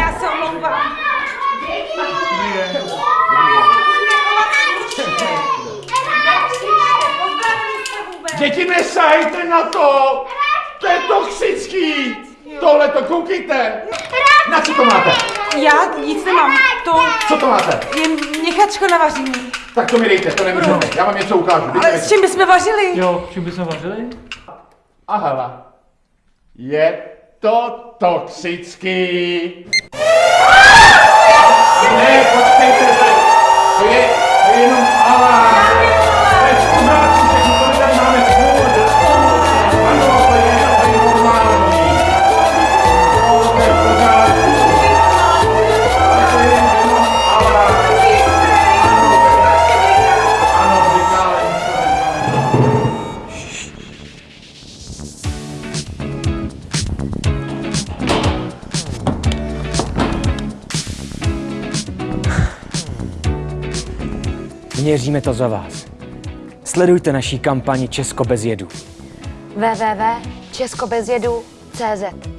Já se omlouvám. Děti, nesahejte na to! To je toxický! Tohle to koukejte! Na co to máte? Já nic nemám. To Co to máte? je měchačko na vaření. Tak to mi dejte, to nemůžete. Já vám něco ukážu. Dejte Ale s čím bychom vařili? Jo, čím bychom vařili? A hele, je to toxický. Měříme to za vás. Sledujte naší kampani Česko bez jedu. www.českobezjedu.cz